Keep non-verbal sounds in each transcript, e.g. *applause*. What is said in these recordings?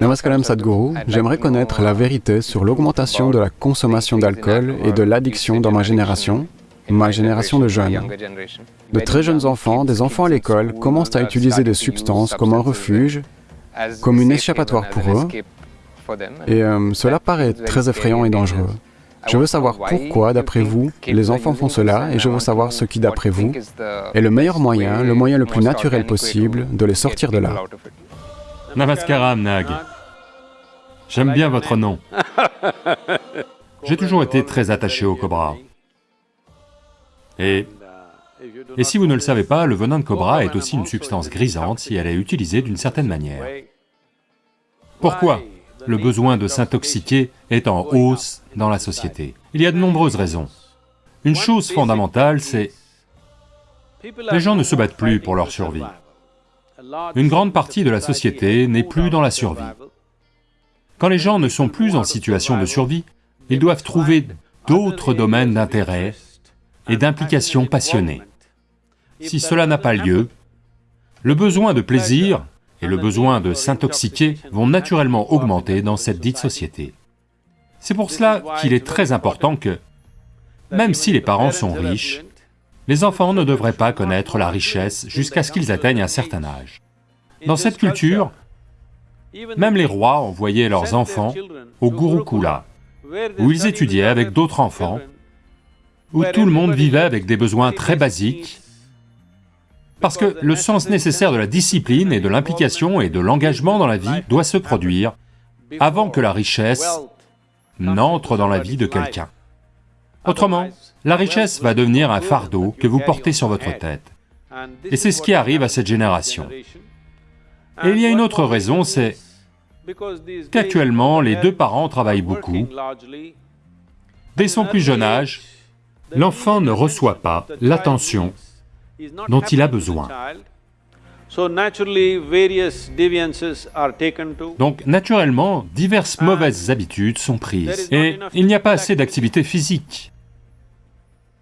Namaskaram Sadhguru, j'aimerais connaître la vérité sur l'augmentation de la consommation d'alcool et de l'addiction dans ma génération, ma génération de jeunes. De très jeunes enfants, des enfants à l'école, commencent à utiliser des substances comme un refuge, comme une échappatoire pour eux, et euh, cela paraît très effrayant et dangereux. Je veux savoir pourquoi, d'après vous, les enfants font cela, et je veux savoir ce qui, d'après vous, est le meilleur moyen, le moyen le plus naturel possible de les sortir de là. Namaskaram, Nag. J'aime bien votre nom. *laughs* J'ai toujours été très attaché au cobra. Et... Et si vous ne le savez pas, le venin de cobra est aussi une substance grisante si elle est utilisée d'une certaine manière. Pourquoi le besoin de s'intoxiquer est en hausse dans la société? Il y a de nombreuses raisons. Une chose fondamentale, c'est... Les gens ne se battent plus pour leur survie. Une grande partie de la société n'est plus dans la survie. Quand les gens ne sont plus en situation de survie, ils doivent trouver d'autres domaines d'intérêt et d'implication passionnée. Si cela n'a pas lieu, le besoin de plaisir et le besoin de s'intoxiquer vont naturellement augmenter dans cette dite société. C'est pour cela qu'il est très important que, même si les parents sont riches, les enfants ne devraient pas connaître la richesse jusqu'à ce qu'ils atteignent un certain âge. Dans cette culture, même les rois envoyaient leurs enfants au Gurukula, où ils étudiaient avec d'autres enfants, où tout le monde vivait avec des besoins très basiques, parce que le sens nécessaire de la discipline et de l'implication et de l'engagement dans la vie doit se produire avant que la richesse n'entre dans la vie de quelqu'un. Autrement, la richesse va devenir un fardeau que vous portez sur votre tête. Et c'est ce qui arrive à cette génération. Et il y a une autre raison, c'est qu'actuellement, les deux parents travaillent beaucoup. Dès son plus jeune âge, l'enfant ne reçoit pas l'attention dont il a besoin. Donc naturellement, diverses mauvaises habitudes sont prises et il n'y a pas assez d'activité physique.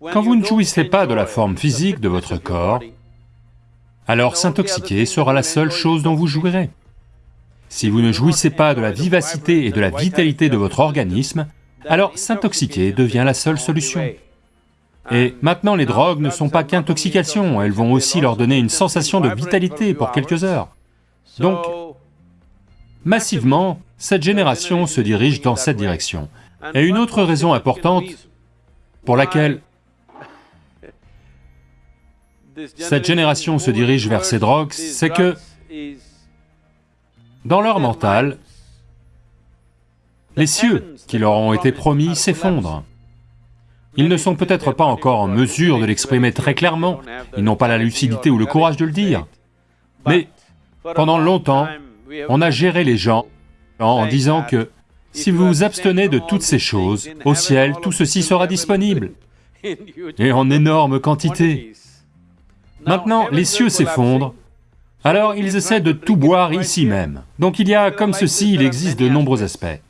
Quand vous ne jouissez pas de la forme physique de votre corps, alors s'intoxiquer sera la seule chose dont vous jouirez. Si vous ne jouissez pas de la vivacité et de la vitalité de votre organisme, alors s'intoxiquer devient la seule solution. Et maintenant, les drogues ne sont pas qu'intoxication, elles vont aussi leur donner une sensation de vitalité pour quelques heures. Donc, massivement, cette génération se dirige dans cette direction. Et une autre raison importante pour laquelle cette génération se dirige vers ces drogues, c'est que dans leur mental, les cieux qui leur ont été promis s'effondrent. Ils ne sont peut-être pas encore en mesure de l'exprimer très clairement, ils n'ont pas la lucidité ou le courage de le dire, mais pendant longtemps, on a géré les gens en disant que si vous vous abstenez de toutes ces choses, au ciel, tout ceci sera disponible, et en énorme quantité. Maintenant, les cieux s'effondrent, alors ils essaient de tout boire ici même. Donc il y a comme ceci, il existe de nombreux aspects.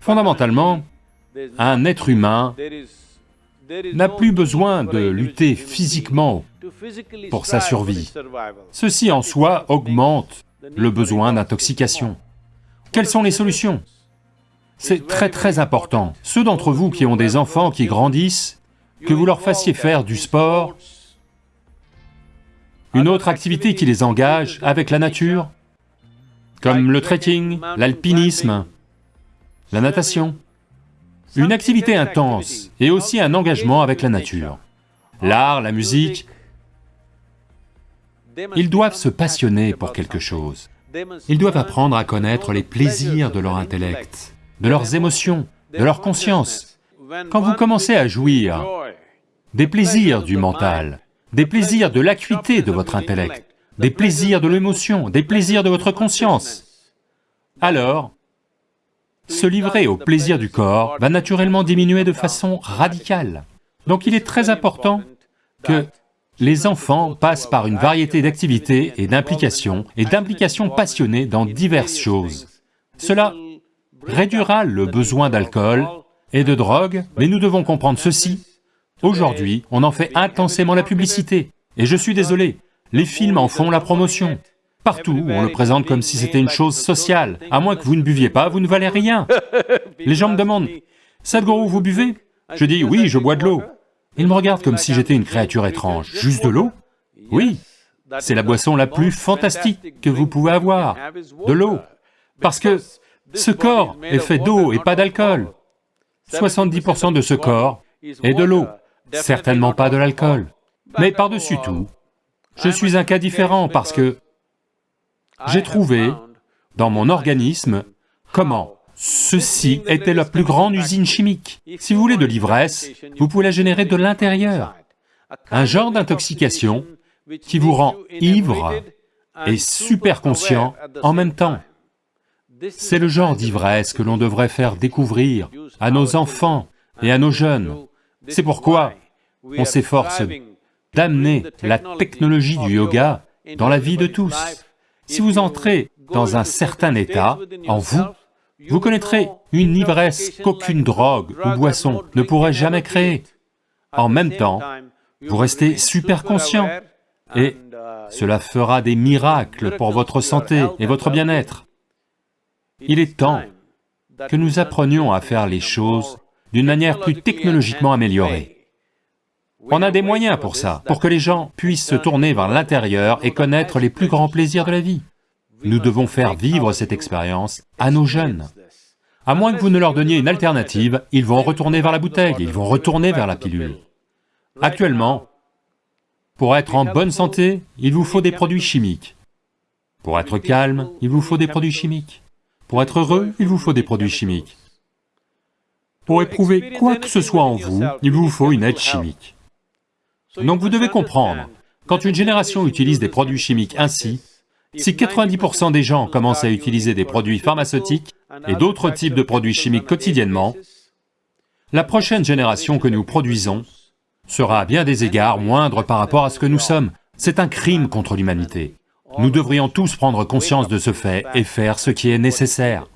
Fondamentalement, un être humain n'a plus besoin de lutter physiquement pour sa survie. Ceci en soi augmente le besoin d'intoxication. Quelles sont les solutions? C'est très très important. Ceux d'entre vous qui ont des enfants qui grandissent, que vous leur fassiez faire du sport, une autre activité qui les engage avec la nature, comme le trekking, l'alpinisme, la natation. Une activité intense et aussi un engagement avec la nature. L'art, la musique, ils doivent se passionner pour quelque chose. Ils doivent apprendre à connaître les plaisirs de leur intellect, de leurs émotions, de leur conscience. Quand vous commencez à jouir des plaisirs du mental, des plaisirs de l'acuité de votre intellect, des plaisirs de l'émotion, des plaisirs de votre conscience, alors se livrer au plaisir du corps va naturellement diminuer de façon radicale. Donc il est très important que les enfants passent par une variété d'activités et d'implications, et d'implications passionnées dans diverses choses. Cela réduira le besoin d'alcool et de drogue, mais nous devons comprendre ceci, Aujourd'hui, on en fait intensément la publicité, et je suis désolé, les films en font la promotion. Partout, on le présente comme si c'était une chose sociale. À moins que vous ne buviez pas, vous ne valez rien. Les gens me demandent, « Sadhguru, vous buvez ?» Je dis, « Oui, je bois de l'eau. » Ils me regardent comme si j'étais une créature étrange. « Juste de l'eau ?» Oui, c'est la boisson la plus fantastique que vous pouvez avoir, de l'eau. Parce que ce corps est fait d'eau et pas d'alcool. 70% de ce corps est de l'eau, certainement pas de l'alcool. Mais par-dessus tout, je suis un cas différent parce que j'ai trouvé dans mon organisme comment ceci était la plus grande usine chimique. Si vous voulez de l'ivresse, vous pouvez la générer de l'intérieur. Un genre d'intoxication qui vous rend ivre et super conscient en même temps. C'est le genre d'ivresse que l'on devrait faire découvrir à nos enfants et à nos jeunes. C'est pourquoi on s'efforce d'amener la technologie du yoga dans la vie de tous. Si vous entrez dans un certain état, en vous, vous connaîtrez une ivresse qu'aucune drogue ou boisson ne pourrait jamais créer. En même temps, vous restez super conscient et cela fera des miracles pour votre santé et votre bien-être. Il est temps que nous apprenions à faire les choses d'une manière plus technologiquement améliorée. On a des moyens pour ça, pour que les gens puissent se tourner vers l'intérieur et connaître les plus grands plaisirs de la vie. Nous devons faire vivre cette expérience à nos jeunes. À moins que vous ne leur donniez une alternative, ils vont retourner vers la bouteille, ils vont retourner vers la pilule. Actuellement, pour être en bonne santé, il vous faut des produits chimiques. Pour être calme, il vous faut des produits chimiques. Pour être heureux, il vous faut des produits chimiques. Pour éprouver quoi que ce soit en vous, il vous faut une aide chimique. Donc vous devez comprendre, quand une génération utilise des produits chimiques ainsi, si 90% des gens commencent à utiliser des produits pharmaceutiques et d'autres types de produits chimiques quotidiennement, la prochaine génération que nous produisons sera à bien des égards moindre par rapport à ce que nous sommes. C'est un crime contre l'humanité. Nous devrions tous prendre conscience de ce fait et faire ce qui est nécessaire.